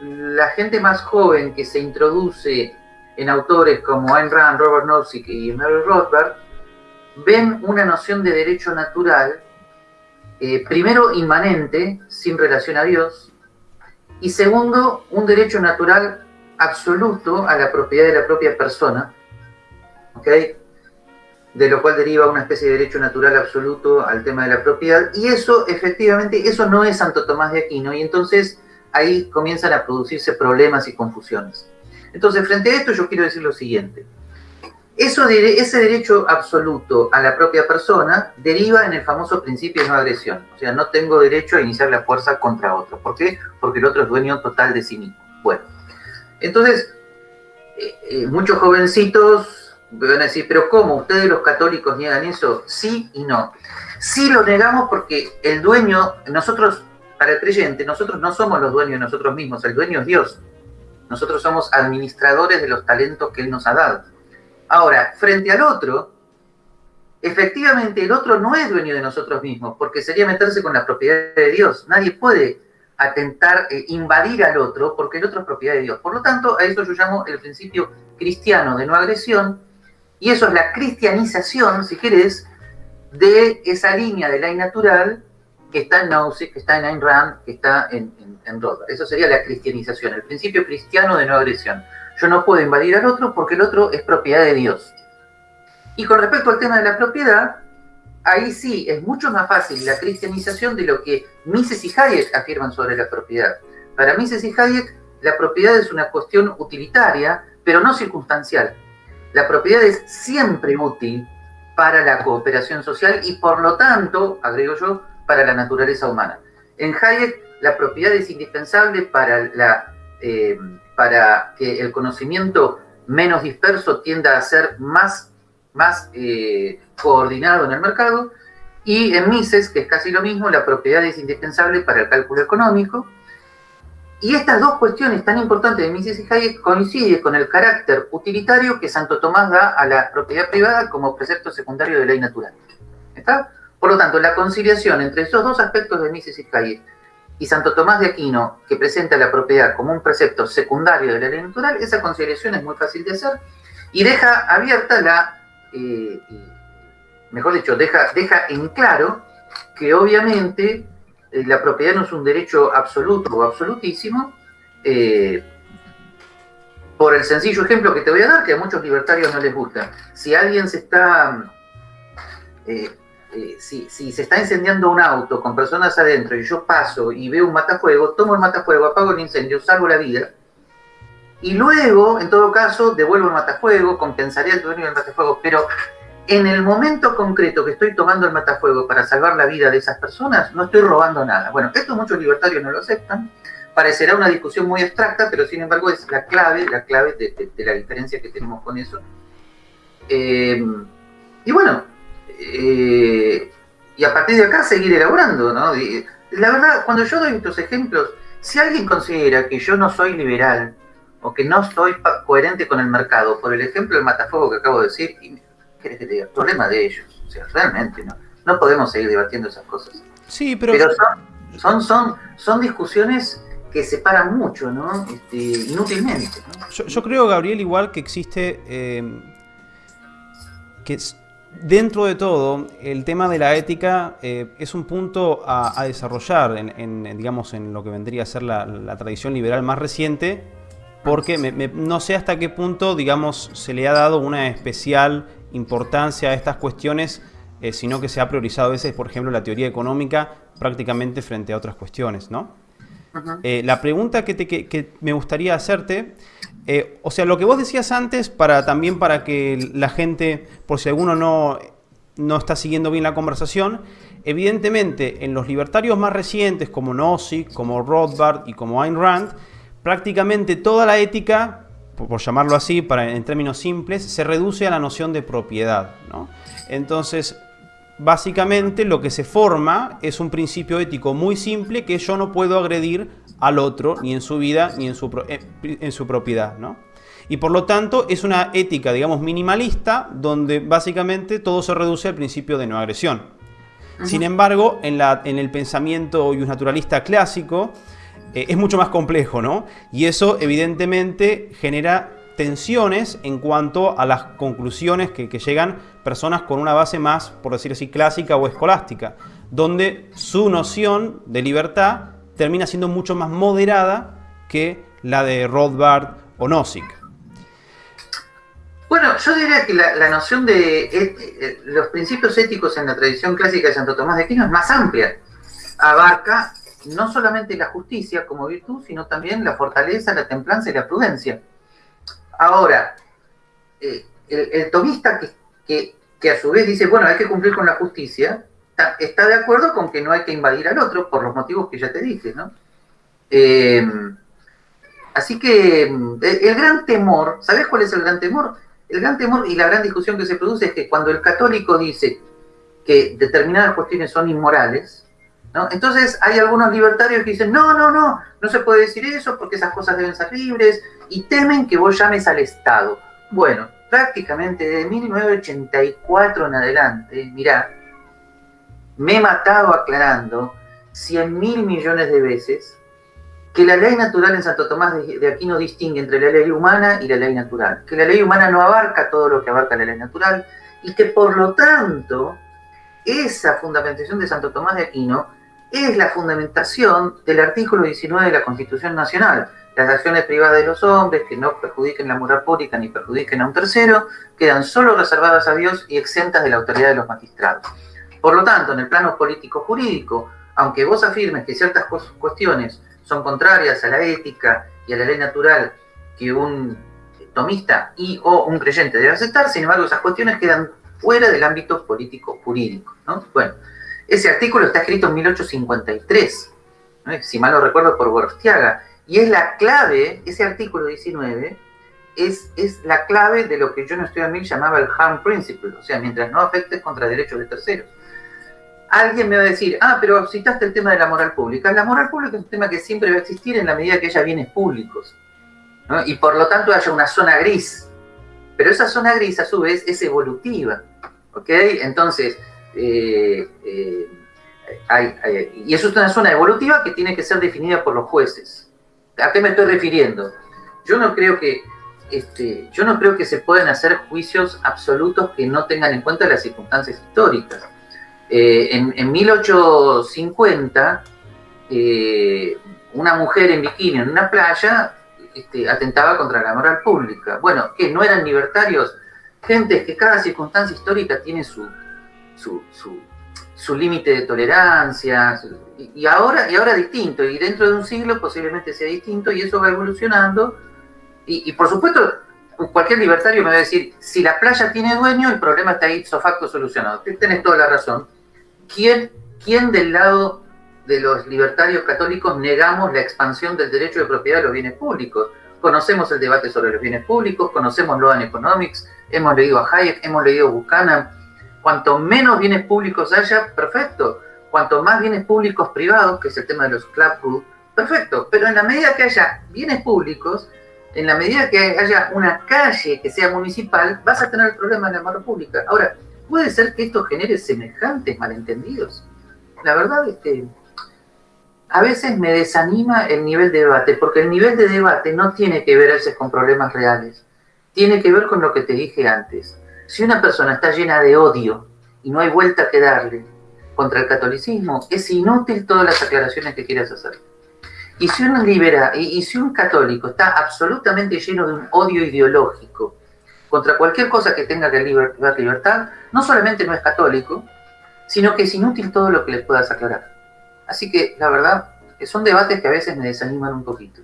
la gente más joven que se introduce en autores como Ayn Rand, Robert Nozick y Mary Rothbard, ven una noción de derecho natural, eh, primero inmanente, sin relación a Dios, y segundo, un derecho natural absoluto a la propiedad de la propia persona, de lo cual deriva una especie de derecho natural absoluto al tema de la propiedad, y eso efectivamente, eso no es Santo Tomás de Aquino, y entonces ahí comienzan a producirse problemas y confusiones. Entonces, frente a esto yo quiero decir lo siguiente. Eso, ese derecho absoluto a la propia persona deriva en el famoso principio de no agresión. O sea, no tengo derecho a iniciar la fuerza contra otro. ¿Por qué? Porque el otro es dueño total de sí mismo. Bueno, entonces, eh, eh, muchos jovencitos van a decir, pero ¿cómo? ¿Ustedes los católicos niegan eso? Sí y no. Sí lo negamos porque el dueño, nosotros, para el creyente, nosotros no somos los dueños de nosotros mismos, el dueño es Dios. Nosotros somos administradores de los talentos que Él nos ha dado. Ahora, frente al otro, efectivamente el otro no es dueño de nosotros mismos, porque sería meterse con la propiedad de Dios. Nadie puede atentar, eh, invadir al otro, porque el otro es propiedad de Dios. Por lo tanto, a eso yo llamo el principio cristiano de no agresión, y eso es la cristianización, si querés, de esa línea de ley natural que está en Nausea, que está en Ayn Rand, que está en, en, en Eso sería la cristianización, el principio cristiano de no agresión. Yo no puedo invadir al otro porque el otro es propiedad de Dios. Y con respecto al tema de la propiedad, ahí sí es mucho más fácil la cristianización de lo que Mises y Hayek afirman sobre la propiedad. Para Mises y Hayek, la propiedad es una cuestión utilitaria, pero no circunstancial. La propiedad es siempre útil para la cooperación social y por lo tanto, agrego yo, para la naturaleza humana. En Hayek, la propiedad es indispensable para, eh, que el conocimiento menos disperso tienda a ser más, más eh, coordinado en el mercado. Y en Mises, que es casi lo mismo, la propiedad es indispensable para el cálculo económico. Y estas dos cuestiones tan importantes de Mises y Hayek coinciden con el carácter utilitario que Santo Tomás da a la propiedad privada como precepto secundario de ley natural. ¿Está? Por lo tanto, la conciliación entre esos dos aspectos de Mises y Hayek y Santo Tomás de Aquino, que presenta la propiedad como un precepto secundario de la ley natural, esa conciliación es muy fácil de hacer y deja abierta la, eh, mejor dicho, deja, deja en claro que obviamente eh, la propiedad no es un derecho absoluto o absolutísimo, eh, por el sencillo ejemplo que te voy a dar, que a muchos libertarios no les gusta. Si alguien se está eh, si, se está incendiando un auto con personas adentro y yo paso y veo un matafuego, tomo el matafuego, apago el incendio, salvo la vida, y luego, en todo caso, devuelvo el matafuego, compensaré el dueño del matafuego, pero en el momento concreto que estoy tomando el matafuego para salvar la vida de esas personas, no estoy robando nada. Bueno, esto muchos libertarios no lo aceptan, parecerá una discusión muy abstracta, pero sin embargo es la clave, la clave de, la diferencia que tenemos con eso. Eh, y bueno, eh, y a partir de acá seguir elaborando, ¿no? la verdad, cuando yo doy estos ejemplos, si alguien considera que yo no soy liberal o que no soy coherente con el mercado, por el ejemplo del matafuego que acabo de decir, ¿qué te Problema de ellos. O sea, realmente, ¿no? No podemos seguir debatiendo esas cosas. Sí, pero... son, son, son, discusiones que separan mucho, ¿no? Este, inútilmente. Yo, creo, Gabriel, igual que existe... Eh, que Dentro de todo, el tema de la ética eh, es un punto a, desarrollar en, digamos, en lo que vendría a ser la, tradición liberal más reciente, porque no sé hasta qué punto digamos, se le ha dado una especial importancia a estas cuestiones, eh, sino que se ha priorizado a veces, por ejemplo, la teoría económica prácticamente frente a otras cuestiones. ¿no? Eh, la pregunta que, que me gustaría hacerte eh, o sea, lo que vos decías antes, para también para que la gente, por si alguno no, no está siguiendo bien la conversación, evidentemente en los libertarios más recientes, como Nozick, como Rothbard y como Ayn Rand, prácticamente toda la ética, por, llamarlo así, para, en términos simples, se reduce a la noción de propiedad. Entonces, básicamente lo que se forma es un principio ético muy simple que yo no puedo agredir al otro, ni en su vida, ni en su, eh, en su propiedad. ¿no? Y por lo tanto es una ética, digamos, minimalista, donde básicamente todo se reduce al principio de no agresión. Sin embargo, en, la, en el pensamiento naturalista clásico, eh, es mucho más complejo, ¿no? Y eso evidentemente genera tensiones en cuanto a las conclusiones que, llegan personas con una base más, por decir así, clásica o escolástica, donde su noción de libertad termina siendo mucho más moderada que la de Rothbard o Nozick. Bueno, yo diría que la, noción de eh, eh, los principios éticos en la tradición clásica de Santo Tomás de Aquino es más amplia. Abarca no solamente la justicia como virtud, sino también la fortaleza, la templanza y la prudencia. Ahora, eh, el, tomista que, que, a su vez dice, bueno, hay que cumplir con la justicia, está, de acuerdo con que no hay que invadir al otro por los motivos que ya te dije, ¿no? así que el gran temor, ¿sabes cuál es el gran temor? El gran temor y la gran discusión que se produce es que cuando el católico dice que determinadas cuestiones son inmorales, entonces hay algunos libertarios que dicen, no, no, no, no se puede decir eso porque esas cosas deben ser libres y temen que vos llames al Estado. Bueno, prácticamente de 1984 en adelante, mirá, me he matado aclarando 100 mil millones de veces que la ley natural en Santo Tomás de Aquino distingue entre la ley humana y la ley natural, que la ley humana no abarca todo lo que abarca la ley natural y que por lo tanto esa fundamentación de Santo Tomás de Aquino es la fundamentación del artículo 19 de la Constitución Nacional. Las acciones privadas de los hombres que no perjudiquen la moral pública ni perjudiquen a un tercero quedan solo reservadas a Dios y exentas de la autoridad de los magistrados. Por lo tanto, en el plano político-jurídico, aunque vos afirmes que ciertas cuestiones son contrarias a la ética y a la ley natural que un tomista y o un creyente debe aceptar, sin embargo esas cuestiones quedan fuera del ámbito político jurídico. Bueno, ese artículo está escrito en 1853, si mal no recuerdo por Gorostiaga, y es la clave, ese artículo 19, es, es la clave de lo que John Stuart Mill llamaba el harm principle, o sea, mientras no afectes contra derechos de terceros alguien me va a decir, ah, pero citaste el tema de la moral pública. La moral pública es un tema que siempre va a existir en la medida que haya bienes públicos. Y por lo tanto haya una zona gris. Pero esa zona gris, a su vez, es evolutiva. ¿Ok? Entonces, eh, eh, y eso es una zona evolutiva que tiene que ser definida por los jueces. ¿A qué me estoy refiriendo? Yo no creo que este, yo no creo que se puedan hacer juicios absolutos que no tengan en cuenta las circunstancias históricas. Eh, en, 1850, eh, una mujer en bikini en una playa este, atentaba contra la moral pública. Bueno, que no eran libertarios, gente que cada circunstancia histórica tiene su, su, límite de tolerancia, y, ahora, y ahora distinto, y dentro de un siglo posiblemente sea distinto, y eso va evolucionando, y, por supuesto cualquier libertario me va a decir, si la playa tiene dueño, el problema está ahí facto solucionado. Tienes toda la razón. ¿quién, ¿quién del lado de los libertarios católicos negamos la expansión del derecho de propiedad de los bienes públicos? Conocemos el debate sobre los bienes públicos, conocemos Loan Economics, hemos leído a Hayek, hemos leído Buchanan. Cuanto menos bienes públicos haya, perfecto. Cuanto más bienes públicos privados, que es el tema de los club perfecto. Pero en la medida que haya bienes públicos, en la medida que haya una calle que sea municipal, vas a tener el problema de la mano pública. Ahora, ¿Puede ser que esto genere semejantes malentendidos? La verdad es que a veces me desanima el nivel de debate, porque el nivel de debate no tiene que ver a veces con problemas reales, tiene que ver con lo que te dije antes. Si una persona está llena de odio y no hay vuelta que darle contra el catolicismo, es inútil todas las aclaraciones que quieras hacer. Y si un libera, y si un católico está absolutamente lleno de un odio ideológico contra cualquier cosa que tenga que dar libertad, no solamente no es católico, sino que es inútil todo lo que le puedas aclarar. Así que, la verdad, son debates que a veces me desaniman un poquito.